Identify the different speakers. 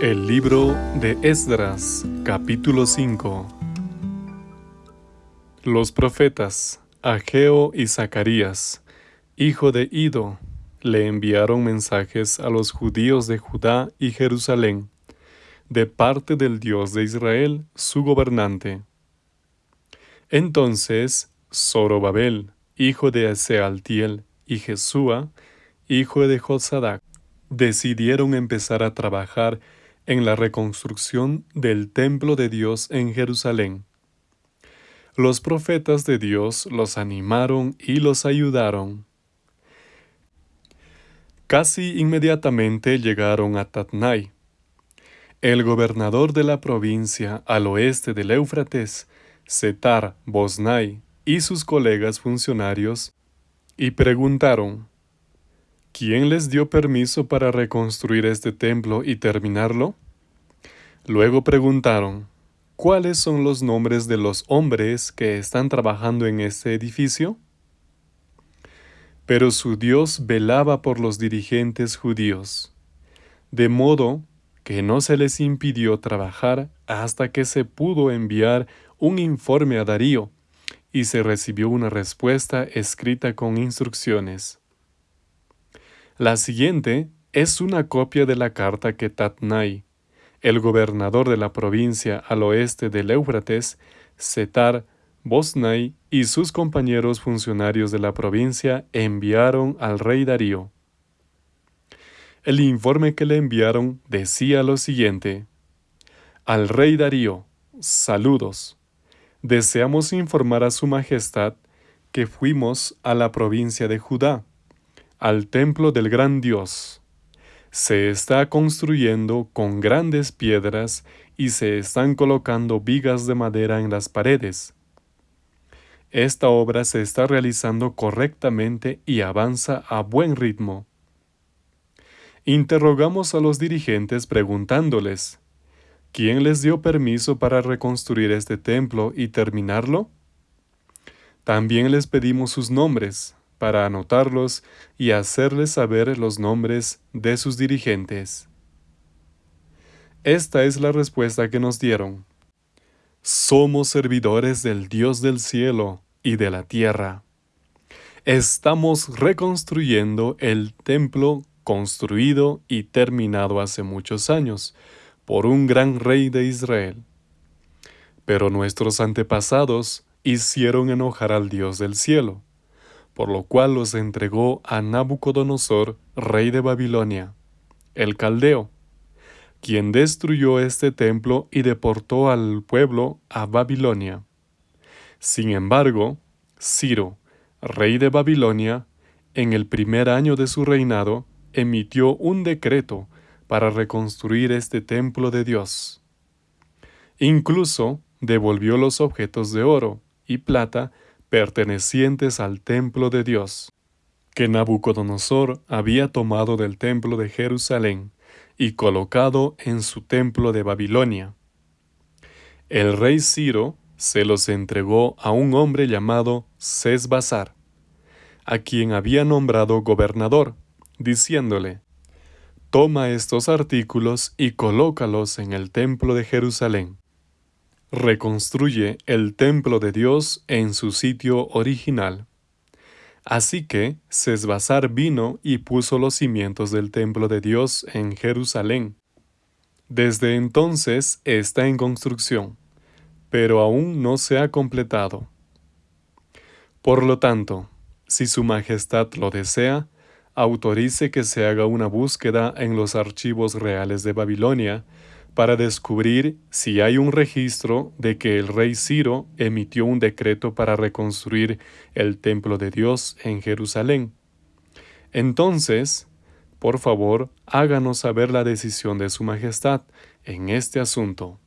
Speaker 1: El libro de Esdras, capítulo 5 Los profetas, Ageo y Zacarías, hijo de Ido, le enviaron mensajes a los judíos de Judá y Jerusalén, de parte del Dios de Israel, su gobernante. Entonces, Zorobabel, hijo de Sealtiel, y Jesúa, hijo de Josadac, decidieron empezar a trabajar en la reconstrucción del templo de Dios en Jerusalén. Los profetas de Dios los animaron y los ayudaron. Casi inmediatamente llegaron a Tatnai. El gobernador de la provincia al oeste del Éufrates, Setar Bosnai, y sus colegas funcionarios, y preguntaron, ¿Quién les dio permiso para reconstruir este templo y terminarlo? Luego preguntaron, ¿cuáles son los nombres de los hombres que están trabajando en este edificio? Pero su Dios velaba por los dirigentes judíos, de modo que no se les impidió trabajar hasta que se pudo enviar un informe a Darío y se recibió una respuesta escrita con instrucciones. La siguiente es una copia de la carta que Tatnai, el gobernador de la provincia al oeste del Éufrates, Setar Bosnai y sus compañeros funcionarios de la provincia enviaron al rey Darío. El informe que le enviaron decía lo siguiente. Al rey Darío, saludos. Deseamos informar a su majestad que fuimos a la provincia de Judá al templo del gran Dios. Se está construyendo con grandes piedras y se están colocando vigas de madera en las paredes. Esta obra se está realizando correctamente y avanza a buen ritmo. Interrogamos a los dirigentes preguntándoles, ¿quién les dio permiso para reconstruir este templo y terminarlo? También les pedimos sus nombres, para anotarlos y hacerles saber los nombres de sus dirigentes. Esta es la respuesta que nos dieron. Somos servidores del Dios del cielo y de la tierra. Estamos reconstruyendo el templo construido y terminado hace muchos años por un gran rey de Israel. Pero nuestros antepasados hicieron enojar al Dios del cielo por lo cual los entregó a Nabucodonosor, rey de Babilonia, el caldeo, quien destruyó este templo y deportó al pueblo a Babilonia. Sin embargo, Ciro, rey de Babilonia, en el primer año de su reinado, emitió un decreto para reconstruir este templo de Dios. Incluso devolvió los objetos de oro y plata pertenecientes al templo de Dios, que Nabucodonosor había tomado del templo de Jerusalén y colocado en su templo de Babilonia. El rey Ciro se los entregó a un hombre llamado Sesbazar, a quien había nombrado gobernador, diciéndole, Toma estos artículos y colócalos en el templo de Jerusalén reconstruye el templo de Dios en su sitio original. Así que Sesbazar vino y puso los cimientos del templo de Dios en Jerusalén. Desde entonces está en construcción, pero aún no se ha completado. Por lo tanto, si Su Majestad lo desea, autorice que se haga una búsqueda en los archivos reales de Babilonia para descubrir si hay un registro de que el rey Ciro emitió un decreto para reconstruir el templo de Dios en Jerusalén. Entonces, por favor, háganos saber la decisión de Su Majestad en este asunto.